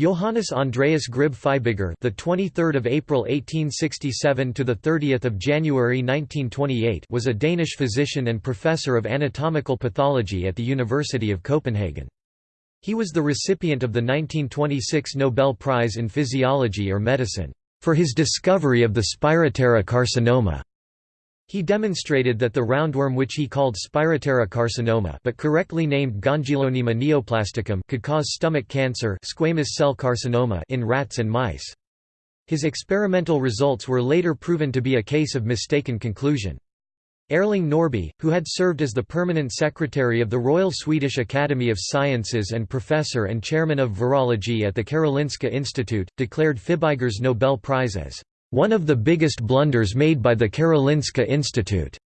Johannes Andreas Grib Fibiger, the 23rd of April 1867 to the 30th of January 1928, was a Danish physician and professor of anatomical pathology at the University of Copenhagen. He was the recipient of the 1926 Nobel Prize in Physiology or Medicine for his discovery of the Spiroptera carcinoma. He demonstrated that the roundworm which he called Spiroptera carcinoma but correctly named Gongylonema neoplasticum could cause stomach cancer squamous cell carcinoma in rats and mice. His experimental results were later proven to be a case of mistaken conclusion. Erling Norrby, who had served as the permanent secretary of the Royal Swedish Academy of Sciences and professor and chairman of virology at the Karolinska Institute, declared Fibiger's Nobel Prize as one of the biggest blunders made by the Karolinska Institute.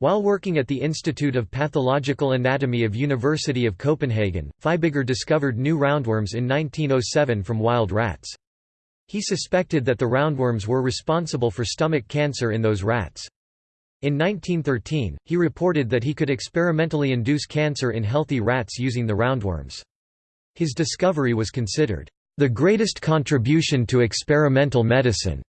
While working at the Institute of Pathological Anatomy of University of Copenhagen, Fibiger discovered new roundworms in 1907 from wild rats. He suspected that the roundworms were responsible for stomach cancer in those rats. In 1913, he reported that he could experimentally induce cancer in healthy rats using the roundworms. His discovery was considered, "...the greatest contribution to experimental medicine."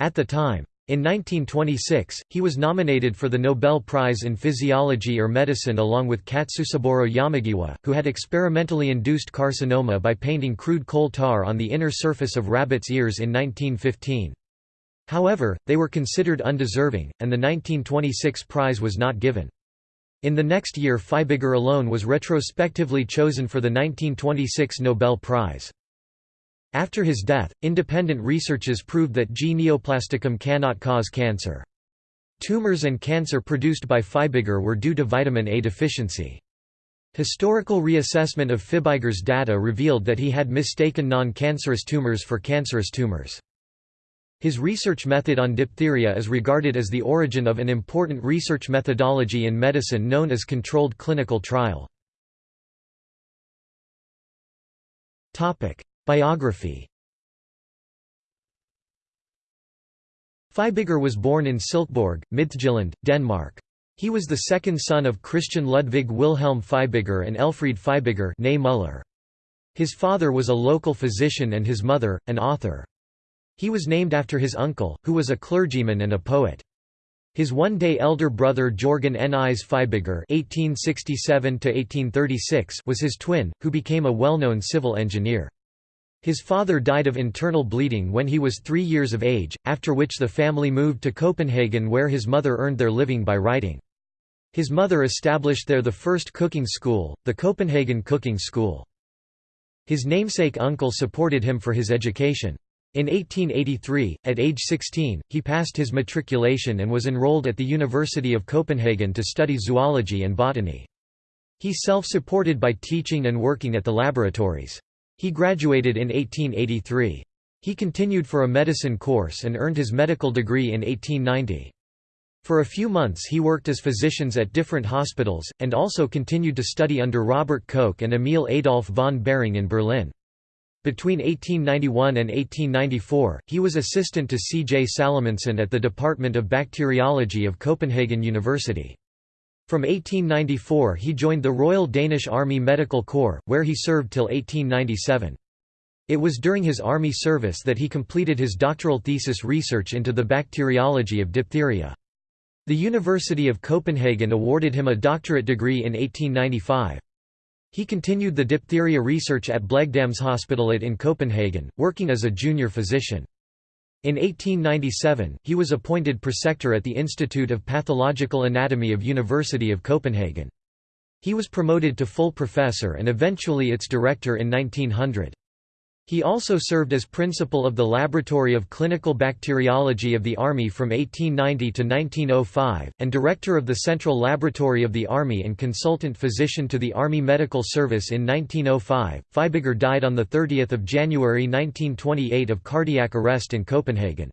At the time. In 1926, he was nominated for the Nobel Prize in Physiology or Medicine along with Katsusaburo Yamagiwa, who had experimentally induced carcinoma by painting crude coal tar on the inner surface of rabbits' ears in 1915. However, they were considered undeserving, and the 1926 prize was not given. In the next year Fibiger alone was retrospectively chosen for the 1926 Nobel Prize. After his death, independent researches proved that G. neoplasticum cannot cause cancer. Tumors and cancer produced by Fibiger were due to vitamin A deficiency. Historical reassessment of Fibiger's data revealed that he had mistaken non-cancerous tumors for cancerous tumors. His research method on diphtheria is regarded as the origin of an important research methodology in medicine known as controlled clinical trial. Biography Fibiger was born in Silkeborg, Midtjylland, Denmark. He was the second son of Christian Ludwig Wilhelm Fibiger and Elfried Fibiger. His father was a local physician and his mother, an author. He was named after his uncle, who was a clergyman and a poet. His one-day elder brother Jorgen Nies Fibiger (1867–1836) was his twin, who became a well-known civil engineer. His father died of internal bleeding when he was three years of age, after which the family moved to Copenhagen where his mother earned their living by writing. His mother established there the first cooking school, the Copenhagen Cooking School. His namesake uncle supported him for his education. In 1883, at age 16, he passed his matriculation and was enrolled at the University of Copenhagen to study zoology and botany. He self-supported by teaching and working at the laboratories. He graduated in 1883. He continued for a medicine course and earned his medical degree in 1890. For a few months he worked as physicians at different hospitals, and also continued to study under Robert Koch and Emil Adolf von Behring in Berlin. Between 1891 and 1894, he was assistant to C. J. Salomonsen at the Department of Bacteriology of Copenhagen University. From 1894 he joined the Royal Danish Army Medical Corps, where he served till 1897. It was during his army service that he completed his doctoral thesis research into the bacteriology of diphtheria. The University of Copenhagen awarded him a doctorate degree in 1895. He continued the diphtheria research at Blegdamshospitalet in Copenhagen, working as a junior physician. In 1897, he was appointed preceptor at the Institute of Pathological Anatomy of University of Copenhagen. He was promoted to full professor and eventually its director in 1900. He also served as principal of the Laboratory of Clinical Bacteriology of the Army from 1890 to 1905, and director of the Central Laboratory of the Army and consultant physician to the Army Medical Service in 1905. Fibiger died on 30 January 1928 of cardiac arrest in Copenhagen.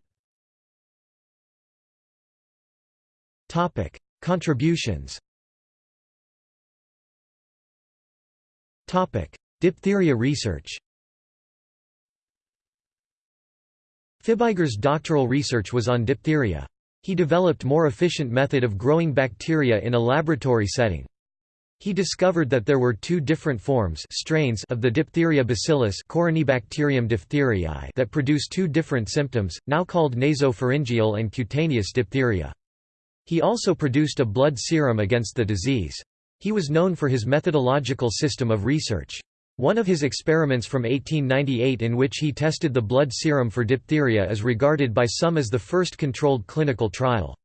Contributions Diphtheria research Fibiger's doctoral research was on diphtheria. He developed more efficient method of growing bacteria in a laboratory setting. He discovered that there were two different forms strains of the diphtheria bacillus Corynebacterium diphtheriae that produce two different symptoms, now called nasopharyngeal and cutaneous diphtheria. He also produced a blood serum against the disease. He was known for his methodological system of research. One of his experiments from 1898 in which he tested the blood serum for diphtheria is regarded by some as the first controlled clinical trial.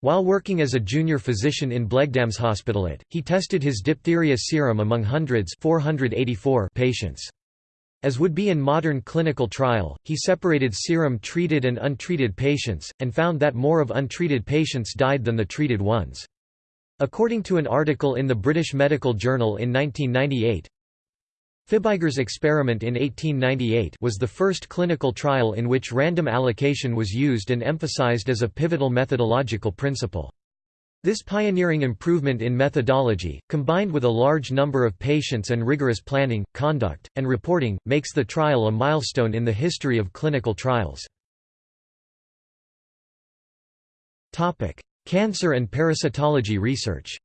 While working as a junior physician in Blegdamshospitalet, he tested his diphtheria serum among hundreds 484 patients. As would be in modern clinical trial, he separated serum treated and untreated patients, and found that more of untreated patients died than the treated ones. According to an article in the British Medical Journal in 1998, Fibiger's experiment in 1898 was the first clinical trial in which random allocation was used and emphasized as a pivotal methodological principle. This pioneering improvement in methodology, combined with a large number of patients and rigorous planning, conduct, and reporting, makes the trial a milestone in the history of clinical trials. Cancer and parasitology research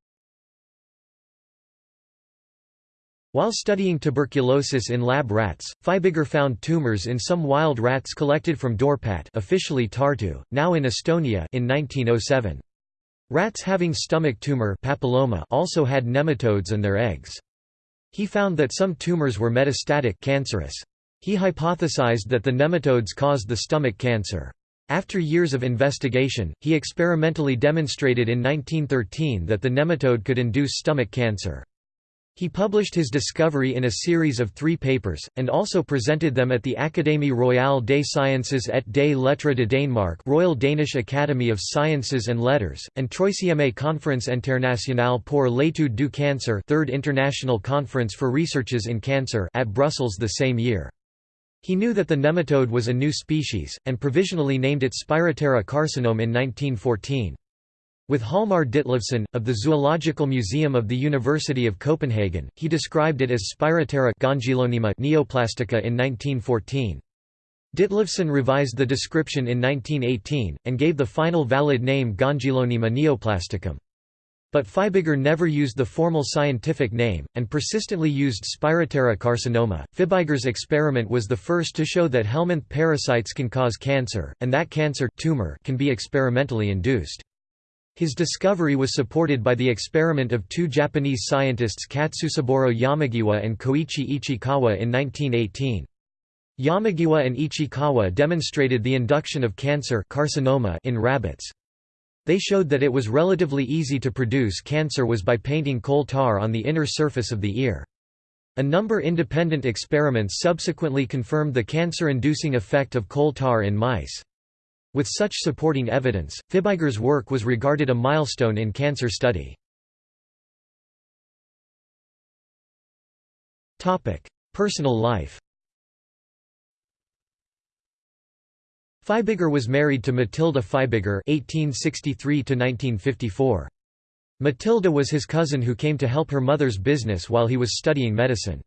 While studying tuberculosis in lab rats, Fibiger found tumors in some wild rats collected from Dorpat officially Tartu, now in Estonia in 1907. Rats having stomach tumor papilloma also had nematodes and their eggs. He found that some tumors were metastatic cancerous. He hypothesized that the nematodes caused the stomach cancer. After years of investigation, he experimentally demonstrated in 1913 that the nematode could induce stomach cancer. He published his discovery in a series of three papers, and also presented them at the Académie royale des sciences et des lettres de Danemark Royal Danish Academy of Sciences and Letters, and Troisième Conférence internationale pour l'étude du cancer Third International Conference for Researches in Cancer at Brussels the same year. He knew that the nematode was a new species, and provisionally named it Spiroptera carcinome in 1914. With Hjalmar Ditlevsen, of the Zoological Museum of the University of Copenhagen, he described it as Spiroptera neoplastica in 1914. Ditlevsen revised the description in 1918, and gave the final valid name Gongylonema neoplasticum. But Fibiger never used the formal scientific name, and persistently used Spiroptera carcinoma. Fibiger's experiment was the first to show that helminth parasites can cause cancer, and that cancer tumor can be experimentally induced. His discovery was supported by the experiment of two Japanese scientists Katsusaburo Yamagiwa and Koichi Ichikawa in 1918. Yamagiwa and Ichikawa demonstrated the induction of cancer carcinoma in rabbits. They showed that it was relatively easy to produce cancer was by painting coal tar on the inner surface of the ear. A number independent experiments subsequently confirmed the cancer-inducing effect of coal tar in mice. With such supporting evidence, Fibiger's work was regarded a milestone in cancer study. Personal life Fibiger was married to Matilda Fibiger (1863–1954). Matilda was his cousin who came to help her mother's business while he was studying medicine.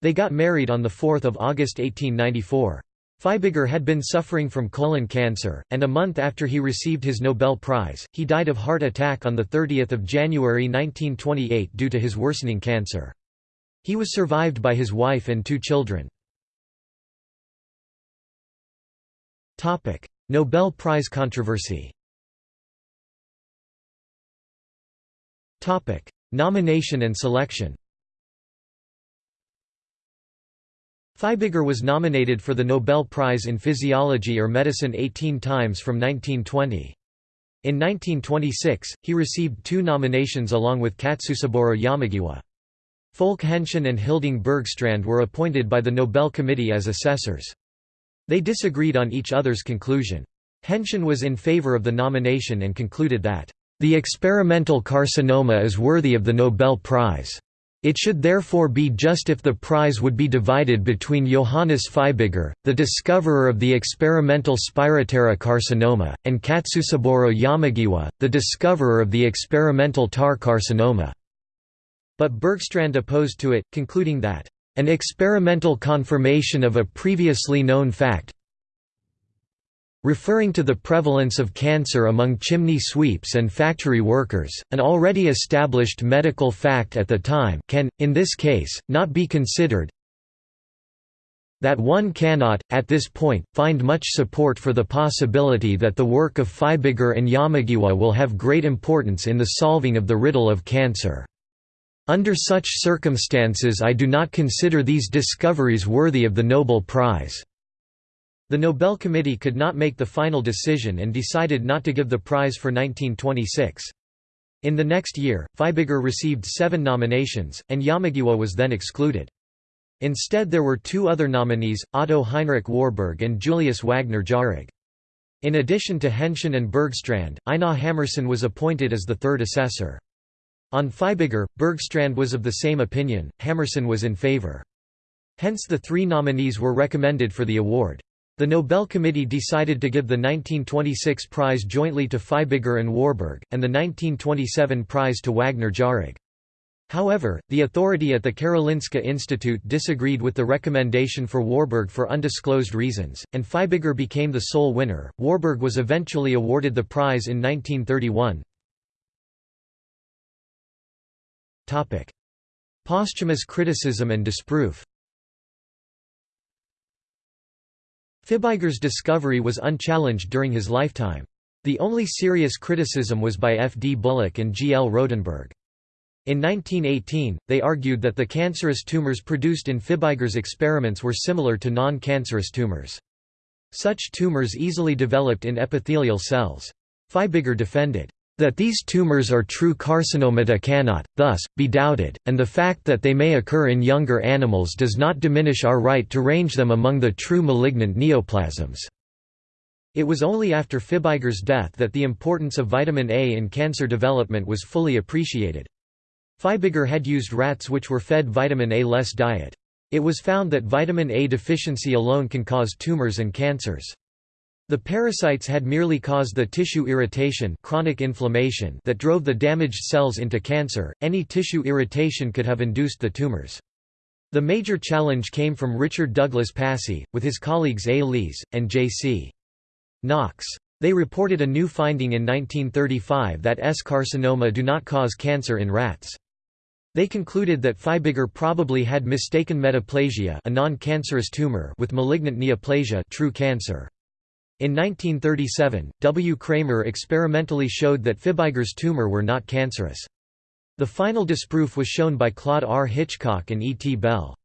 They got married on 4 August 1894. Fibiger had been suffering from colon cancer, and a month after he received his Nobel Prize, he died of heart attack on 30 January 1928 due to his worsening cancer. He was survived by his wife and two children. Nobel Prize controversy Nomination and selection Fibiger was nominated for the Nobel Prize in Physiology or Medicine 18 times from 1920. In 1926, he received two nominations along with Katsusaburo Yamagiwa. Folke Henschen and Hilding Bergstrand were appointed by the Nobel Committee as assessors. They disagreed on each other's conclusion. Henschen was in favor of the nomination and concluded that, "...the experimental carcinoma is worthy of the Nobel Prize." It should therefore be just if the prize would be divided between Johannes Fibiger, the discoverer of the experimental Spiroptera carcinoma, and Katsusaburo Yamagiwa, the discoverer of the experimental tar carcinoma. But Bergstrand opposed to it, concluding that, "...an experimental confirmation of a previously known fact Referring to the prevalence of cancer among chimney sweeps and factory workers, an already established medical fact at the time can, in this case, not be considered that one cannot, at this point, find much support for the possibility that the work of Fibiger and Yamagiwa will have great importance in the solving of the riddle of cancer. Under such circumstances I do not consider these discoveries worthy of the Nobel Prize." The Nobel Committee could not make the final decision and decided not to give the prize for 1926. In the next year, Fibiger received seven nominations, and Yamagiwa was then excluded. Instead there were two other nominees, Otto Heinrich Warburg and Julius Wagner Jauregg. In addition to Henschen and Bergstrand, Einar Hammarsten was appointed as the third assessor. On Fibiger, Bergstrand was of the same opinion, Hammarsten was in favor. Hence the three nominees were recommended for the award. The Nobel Committee decided to give the 1926 prize jointly to Fibiger and Warburg, and the 1927 prize to Wagner Jauregg. However, the authority at the Karolinska Institute disagreed with the recommendation for Warburg for undisclosed reasons, and Fibiger became the sole winner. Warburg was eventually awarded the prize in 1931. Topic: Posthumous criticism and disproof. Fibiger's discovery was unchallenged during his lifetime. The only serious criticism was by F. D. Bullock and G. L. Rohdenburg. In 1918, they argued that the cancerous tumors produced in Fibiger's experiments were similar to non-cancerous tumors. Such tumors easily developed in epithelial cells. Fibiger defended, that these tumors are true carcinomata cannot, thus, be doubted, and the fact that they may occur in younger animals does not diminish our right to range them among the true malignant neoplasms. It was only after Fibiger's death that the importance of vitamin A in cancer development was fully appreciated. Fibiger had used rats which were fed vitamin A-less diet. It was found that vitamin A deficiency alone can cause tumors and cancers. The parasites had merely caused the tissue irritation chronic inflammation that drove the damaged cells into cancer, any tissue irritation could have induced the tumors. The major challenge came from Richard Douglas Passey, with his colleagues A. Lees, and J.C. Knox. They reported a new finding in 1935 that S. carcinoma do not cause cancer in rats. They concluded that Fibiger probably had mistaken metaplasia a non-cancerous tumor with malignant neoplasia true cancer. In 1937, W. Kramer experimentally showed that Fibiger's tumor were not cancerous. The final disproof was shown by Claude R. Hitchcock and E. T. Bell.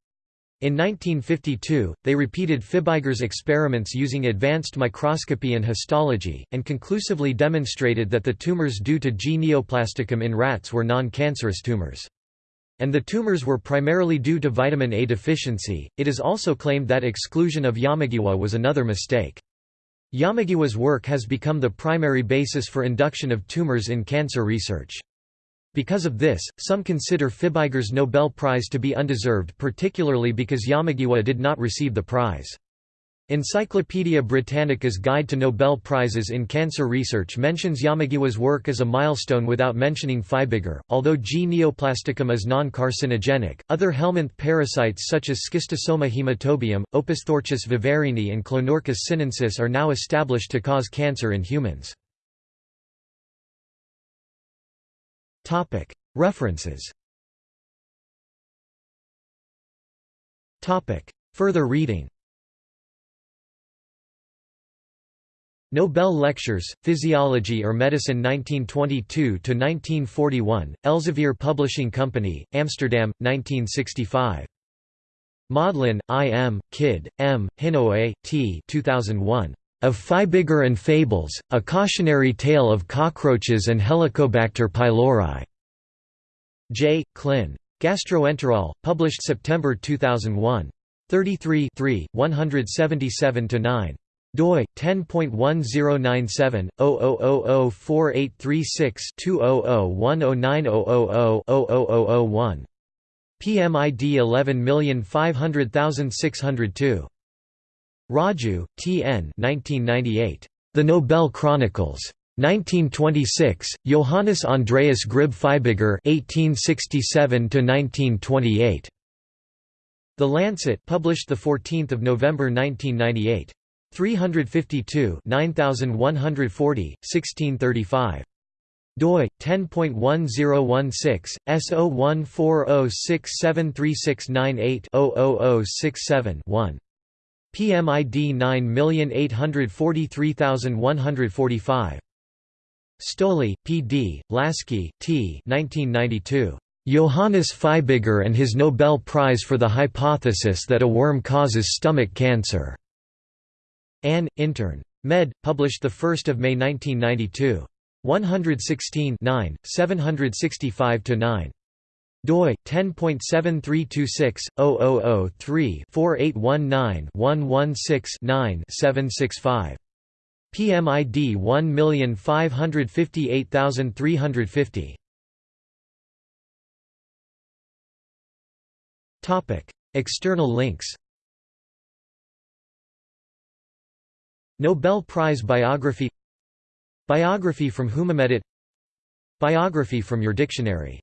In 1952, they repeated Fibiger's experiments using advanced microscopy and histology, and conclusively demonstrated that the tumors due to G. neoplasticum in rats were non-cancerous tumors. And the tumors were primarily due to vitamin A deficiency. It is also claimed that exclusion of Yamagiwa was another mistake. Yamagiwa's work has become the primary basis for induction of tumors in cancer research. Because of this, some consider Fibiger's Nobel Prize to be undeserved particularly because Yamagiwa did not receive the prize. Encyclopædia Britannica's Guide to Nobel Prizes in Cancer Research mentions Yamagiwa's work as a milestone without mentioning Fibiger. Although G. neoplasticum is non carcinogenic, other helminth parasites such as Schistosoma hematobium, Opisthorchis viverrini, and Clonorchis sinensis are now established to cause cancer in humans. References Further reading Nobel Lectures, Physiology or Medicine 1922–1941, Elsevier Publishing Company, Amsterdam, 1965. Modlin, I. M., Kidd, M., Hinoue, T. 2001. Of Fibiger and Fables, A Cautionary Tale of Cockroaches and Helicobacter pylori. J. Clin. Gastroenterol, published September 2001. 33 177–9 doi 10.1097/004836-200109000-00001 PMID 11500602 Raju, T. N. 1998. The Nobel Chronicles. 1926, Johannes Andreas Grib Fibiger 1867–1928. The Lancet published 14 November 1998. 352 9140, 1635 doi 10.1016 S0140673698-00067-1 PMID 9843145 Stolley, P. D., Lasky, T. 1992. Johannes Fibiger and his Nobel Prize for the hypothesis that a worm causes stomach cancer. Ann, intern. Med. Published 1 May 1992. 116 765–9 doi 10.7326/0003-4819-116-9-765 PMID 1558350 Topic External links Nobel Prize biography Biography from Whonamedit Biography from your dictionary